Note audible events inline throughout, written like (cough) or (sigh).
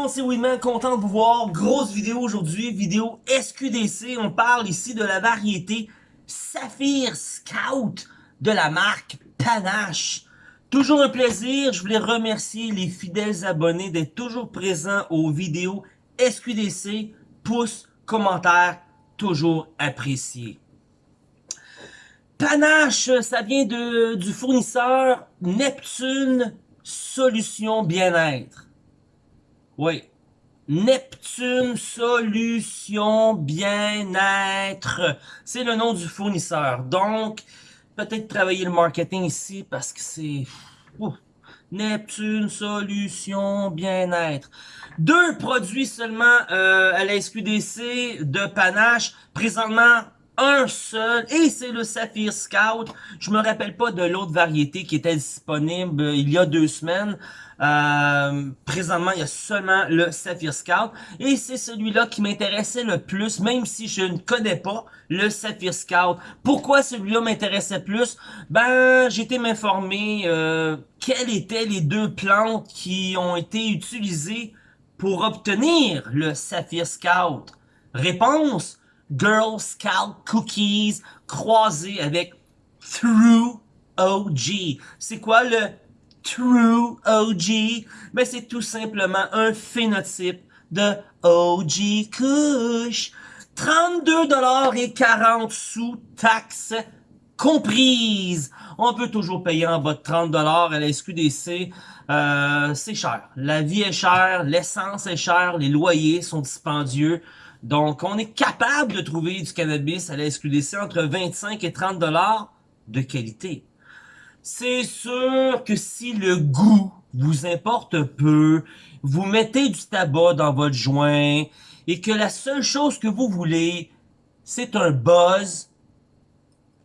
monde, c'est Winman, content de vous voir. Grosse vidéo aujourd'hui, vidéo SQDC. On parle ici de la variété Saphir Scout de la marque Panache. Toujours un plaisir, je voulais remercier les fidèles abonnés d'être toujours présents aux vidéos SQDC. Pouce, commentaire, toujours apprécié. Panache, ça vient du fournisseur Neptune Solutions Bien-être. Oui. Neptune Solutions Bien-être. C'est le nom du fournisseur. Donc, peut-être travailler le marketing ici parce que c'est... Neptune Solutions Bien-être. Deux produits seulement euh, à la SQDC de Panache. Présentement, un seul, et c'est le Saphir Scout. Je me rappelle pas de l'autre variété qui était disponible il y a deux semaines. Euh, présentement, il y a seulement le Saphir Scout. Et c'est celui-là qui m'intéressait le plus, même si je ne connais pas le Saphir Scout. Pourquoi celui-là m'intéressait plus? Ben, été m'informer euh, quelles étaient les deux plantes qui ont été utilisées pour obtenir le Saphir Scout. Réponse, Girl Scout Cookies croisé avec True OG. C'est quoi le True OG? Ben, c'est tout simplement un phénotype de OG Kush. 32 et 40 sous taxes comprises. On peut toujours payer en bas de 30 à la SQDC. Euh, c'est cher. La vie est chère, l'essence est chère, les loyers sont dispendieux. Donc, on est capable de trouver du cannabis à la SQDC entre 25 et 30 dollars de qualité. C'est sûr que si le goût vous importe peu, vous mettez du tabac dans votre joint et que la seule chose que vous voulez, c'est un buzz,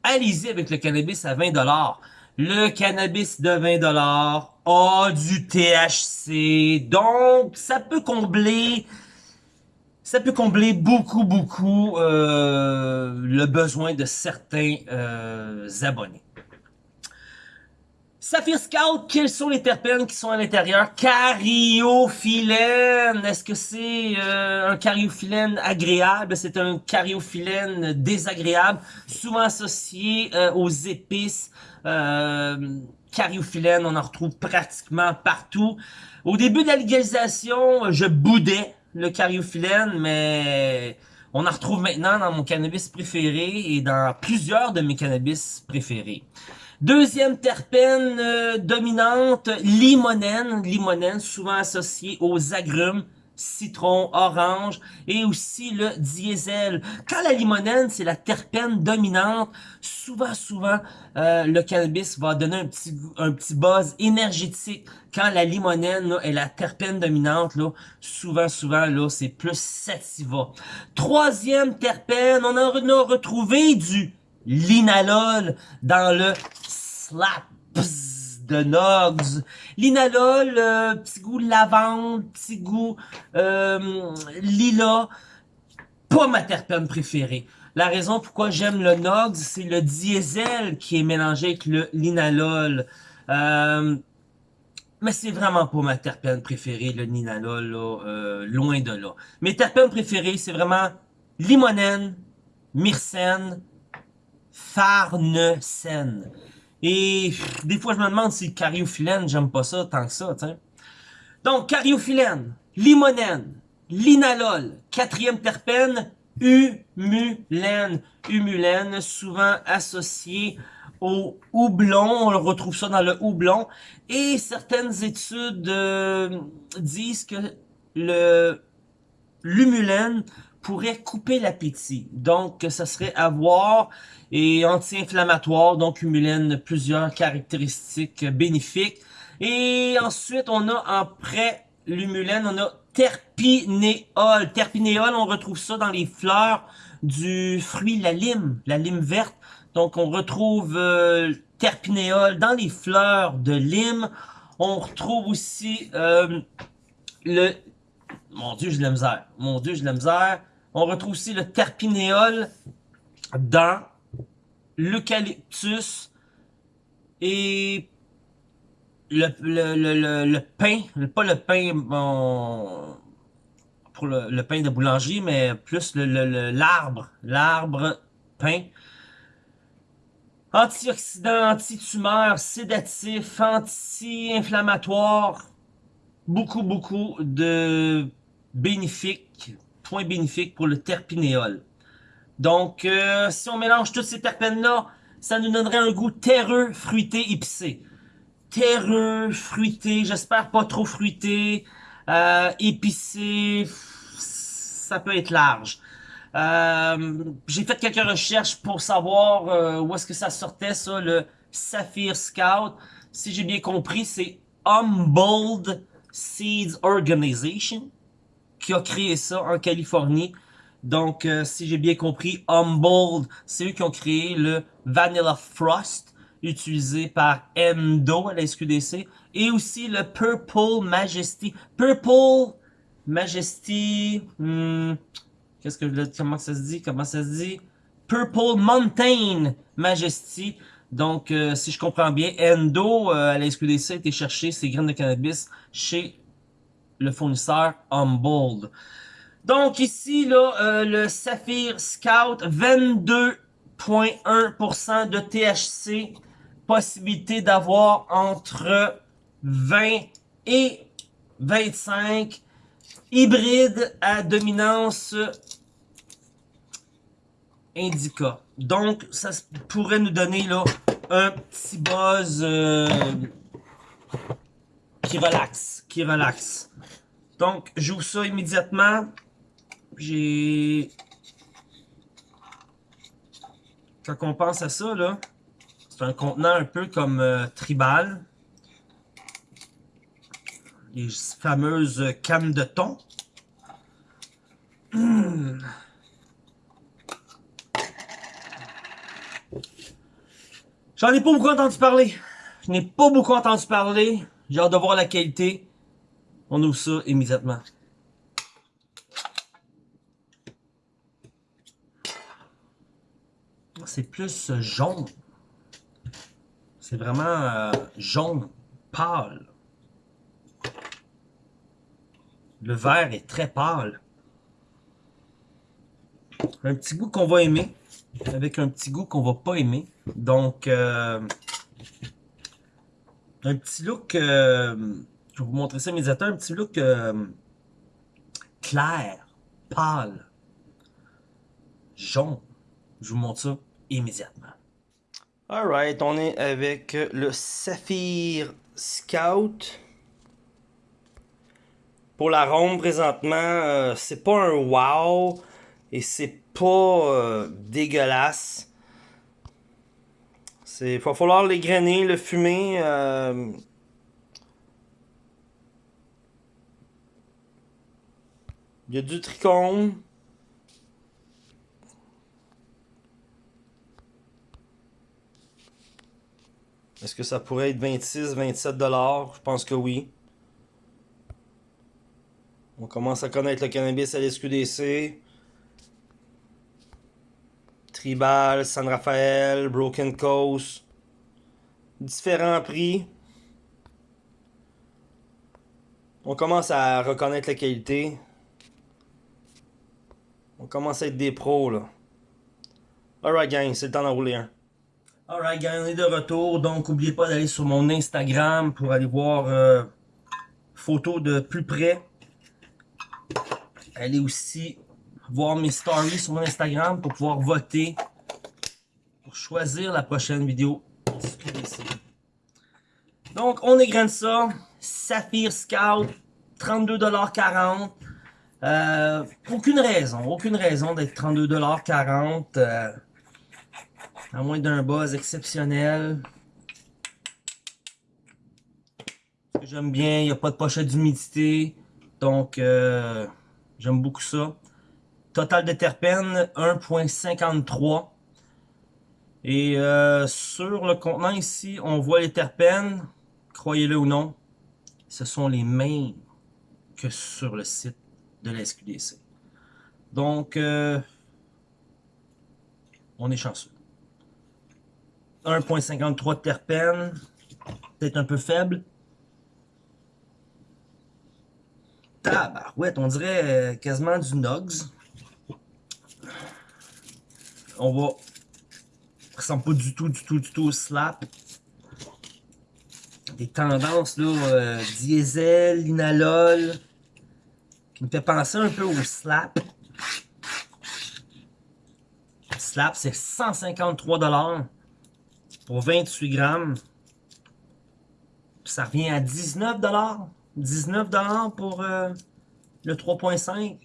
allez-y avec le cannabis à 20 dollars. Le cannabis de 20 dollars a du THC, donc ça peut combler ça peut combler beaucoup, beaucoup euh, le besoin de certains euh, abonnés. Saphir Scout, quels sont les terpènes qui sont à l'intérieur? Cariophyllène. Est-ce que c'est euh, un cariophyllène agréable? C'est un cariophyllène désagréable, souvent associé euh, aux épices. Euh, cariophyllène, on en retrouve pratiquement partout. Au début de la légalisation, je boudais le cariophyllène, mais on en retrouve maintenant dans mon cannabis préféré et dans plusieurs de mes cannabis préférés. Deuxième terpène euh, dominante, limonène. Limonène, souvent associée aux agrumes citron, orange et aussi le diesel. Quand la limonène, c'est la terpène dominante, souvent, souvent, euh, le cannabis va donner un petit, un petit buzz énergétique. Quand la limonène est la terpène dominante, là, souvent, souvent, là, c'est plus sativa. Troisième terpène, on a retrouvé du linalol dans le slap de Nogs. Linalol, euh, petit goût lavande, petit goût euh, lila. Pas ma terpène préférée. La raison pourquoi j'aime le Nogs, c'est le diesel qui est mélangé avec le linalol. Euh, mais c'est vraiment pas ma terpène préférée, le linalol, là, loin de là. Mes terpènes préférées, c'est vraiment limonène, myrcène, farnesène. Et des fois, je me demande si cariophyllène, j'aime pas ça tant que ça, sais. Donc, cariophyllène, limonène, linalol, quatrième terpène, humulène. Humulène, souvent associé au houblon, on le retrouve ça dans le houblon. Et certaines études euh, disent que le l'humulène pourrait couper l'appétit. Donc, ça serait à voir et anti-inflammatoire, donc humulène, plusieurs caractéristiques bénéfiques. Et ensuite, on a prêt l'humulène, on a terpinéol. Terpinéol, on retrouve ça dans les fleurs du fruit la lime, la lime verte. Donc, on retrouve euh, terpinéol dans les fleurs de lime. On retrouve aussi euh, le... Mon Dieu, j'ai de la misère. Mon Dieu, j'ai de la misère. On retrouve aussi le terpinéol dans l'eucalyptus et le, le, le, le, pain, pas le pain, pour le, pain de boulangerie, mais plus l'arbre, l'arbre pain. Antioxydant, antitumeur, sédatif, anti-inflammatoire. Beaucoup, beaucoup de bénéfiques, points bénéfiques pour le terpinéol. Donc, euh, si on mélange tous ces terpènes-là, ça nous donnerait un goût terreux, fruité, épicé. Terreux, fruité, j'espère pas trop fruité, euh, épicé, ça peut être large. Euh, j'ai fait quelques recherches pour savoir où est-ce que ça sortait, ça, le Saphir Scout. Si j'ai bien compris, c'est Humboldt Seeds Organization qui a créé ça en Californie. Donc, euh, si j'ai bien compris, Humboldt, c'est eux qui ont créé le Vanilla Frost utilisé par Endo à la SQDC et aussi le Purple Majesty. Purple Majesty... Hmm, Qu'est-ce que comment ça se dit? Comment ça se dit? Purple Mountain Majesty. Donc, euh, si je comprends bien, Endo, euh, à la SQDC, a été chercher ses graines de cannabis chez le fournisseur Humboldt. Donc, ici, euh, le Saphir Scout, 22.1% de THC. Possibilité d'avoir entre 20 et 25 hybride à dominance indica. Donc, ça pourrait nous donner un petit buzz euh, qui relaxe, qui relaxe. Donc, j'ouvre ça immédiatement. J'ai... Quand on pense à ça, là, c'est un contenant un peu comme euh, tribal. Les fameuses cannes de thon. J'en ai pas beaucoup entendu parler. Je n'ai pas beaucoup entendu parler. J'ai hâte de voir la qualité. On ouvre ça immédiatement. C'est plus jaune. C'est vraiment euh, jaune pâle. Le vert est très pâle. Un petit goût qu'on va aimer, avec un petit goût qu'on va pas aimer. Donc, euh, un petit look, euh, je vais vous montrer ça immédiatement, un petit look euh, clair, pâle, jaune. Je vous montre ça immédiatement. Alright, on est avec le Saphir Scout. Pour l'arôme, présentement, c'est pas un wow et c'est pas euh, dégueulasse. Il va falloir les grainer, le fumer. Euh. Il y a du tricône. Est-ce que ça pourrait être 26, 27 dollars? Je pense que oui. On commence à connaître le cannabis à l'SQDC. Tribal, San Rafael, Broken Coast. Différents prix. On commence à reconnaître la qualité. On commence à être des pros là. Alright gang, c'est le temps d'en rouler un. Alright gang, on est de retour. Donc n'oubliez pas d'aller sur mon Instagram pour aller voir euh, photos de plus près. Allez aussi voir mes stories sur Instagram pour pouvoir voter pour choisir la prochaine vidéo Donc, on égrène ça. Saphir Scout, 32,40$. Euh, aucune raison, aucune raison d'être 32,40$. Euh, à moins d'un buzz exceptionnel. J'aime bien, il n'y a pas de pochette d'humidité. Donc, euh, j'aime beaucoup ça. Total de terpènes, 1.53. Et euh, sur le contenant ici, on voit les terpènes, croyez-le ou non, ce sont les mêmes que sur le site de la SQDC. Donc, euh, on est chanceux. 1.53 de terpènes, peut-être un peu faible. Tabarouette, on dirait euh, quasiment du Nugs. On va... Ressemble pas du tout, du tout, du tout au slap. Des tendances, là, euh, diesel, linalol, qui me fait penser un peu au slap. Slap, c'est 153$ pour 28 grammes. Ça revient à 19$. 19$ pour euh, le 3.5.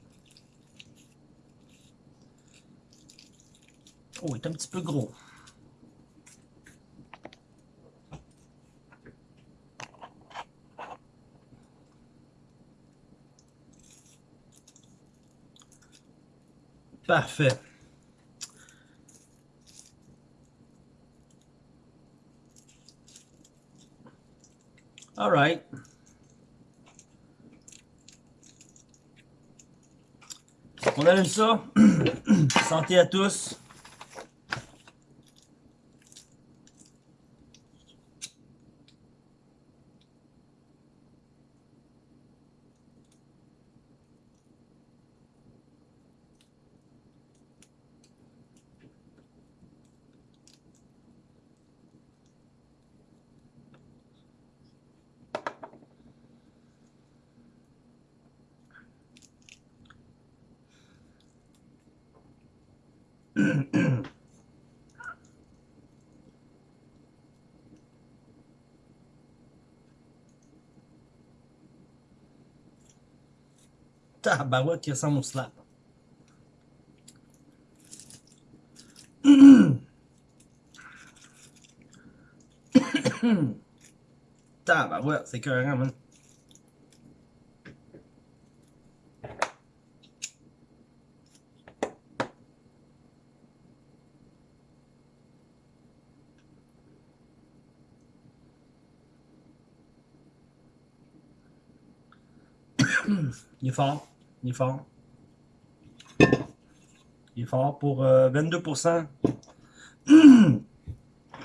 Oh, il est un petit peu gros. Parfait. All right. On allume ça. (clears throat) Santé à tous. Au slap. Tabarouette, c'est carrément, man. Il est fort. Il est fort. Il est fort pour 22%. Euh, (clears throat)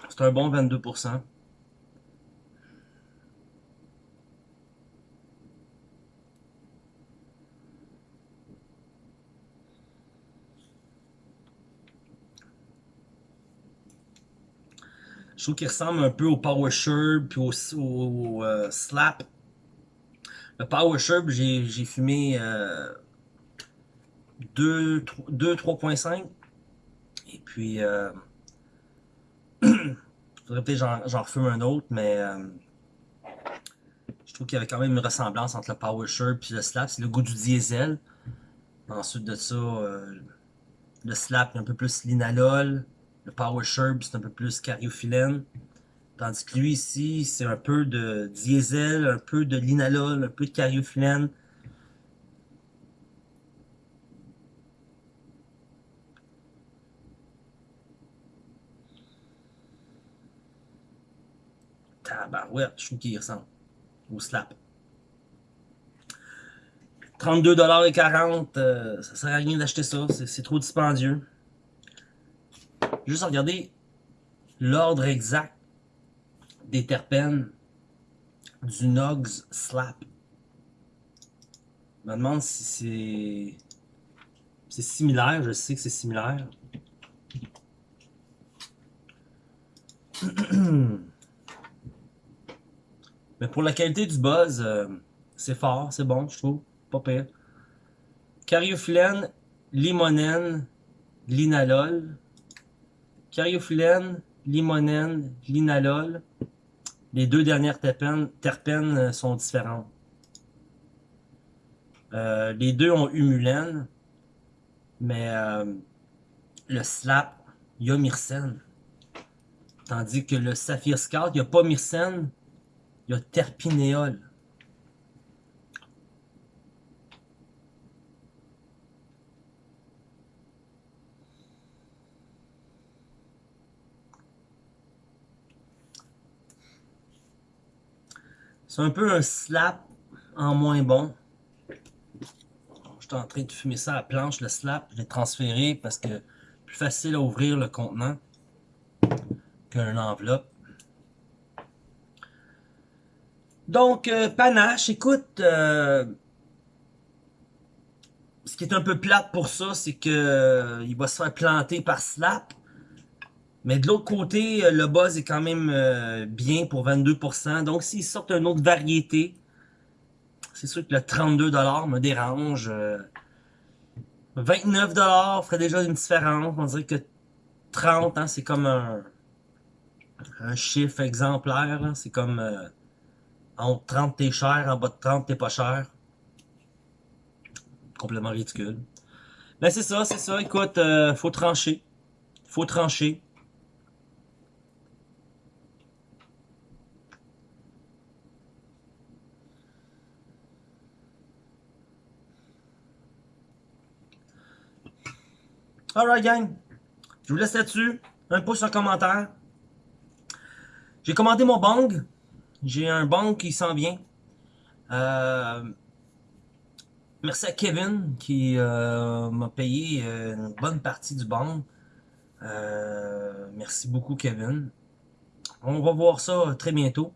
C'est un bon 22%. Je trouve qu'il ressemble un peu au Power Sherb puis au, euh, Slap. Le Power Sherb, j'ai fumé 2, 3.5. Et puis, euh, (clears throat) faudrait peut-être j'en refume un autre, mais euh, je trouve qu'il y avait quand même une ressemblance entre le Power Sherb et le Slap. C'est le goût du diesel. Ensuite de ça, euh, le Slap est un peu plus linalol. Le Power Sherb, c'est un peu plus cariophyllène. Tandis que lui ici, c'est un peu de diesel, un peu de linalol, un peu de cariophyllène. Tabarouette, je trouve qu'il ressemble au slap. 32,40$, euh, ça sert à rien d'acheter ça, c'est trop dispendieux. Juste regarder l'ordre exact des terpènes du Nogs Slap. Je me demande si c'est c'est similaire, je sais que c'est similaire. (clears throat) Mais pour la qualité du buzz, euh, c'est fort, c'est bon, je trouve. Pas pire. Cariophyllène, limonène, linalol. Cariophyllène, limonène, linalol. Les deux dernières terpènes, terpènes sont différentes. Euh, les deux ont humulène, mais euh, le slap, il y a myrcène. Tandis que le saphir scout, il n'y a pas myrcène, il y a terpinéol. C'est un peu un slap en moins bon. Je suis en train de fumer ça à la planche, le slap. Je l'ai transféré parce que plus facile à ouvrir le contenant qu'un enveloppe. Donc, euh, panache, écoute, euh, ce qui est un peu plate pour ça, c'est que euh, il va se faire planter par Slap. Mais de l'autre côté, euh, le buzz est quand même euh, bien pour 22%. Donc, s'ils sortent une autre variété, c'est sûr que le 32$ me dérange. 29$ ferait déjà une différence. On dirait que 30, hein, c'est comme un, un chiffre exemplaire. C'est comme en haut de 30, t'es cher, en bas de 30, t'es pas cher complètement ridicule. Mais c'est ça, c'est ça. Écoute, euh, faut trancher. Faut trancher. Alright, gang. Je vous laisse là-dessus. Un pouce en commentaire. J'ai commandé mon bang. J'ai un bang qui s'en vient. Euh, Merci à Kevin qui euh, m'a payé euh, une bonne partie du. Euh, merci beaucoup Kevin. On va voir ça très bientôt.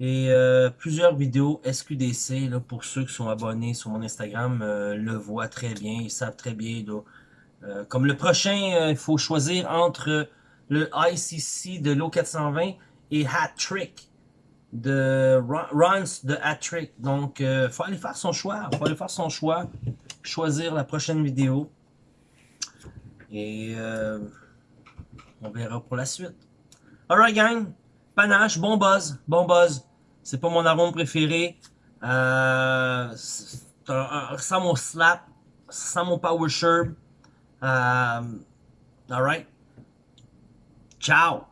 Et plusieurs vidéos SQDC, là, pour ceux qui sont abonnés sur mon Instagram, le voient très bien, ils savent très bien. Comme le prochain, il faut choisir entre le ICC de l'O420 et Hat Trick de runs de hat-trick. Donc, il euh, faut aller faire son choix. faut aller faire son choix. Choisir la prochaine vidéo. Et euh, on verra pour la suite. Alright, gang. Panache, bon buzz. Bon buzz. C'est pas mon arôme préféré. Euh, ça mon slap. Ça mon power sherb. Euh, alright. Ciao.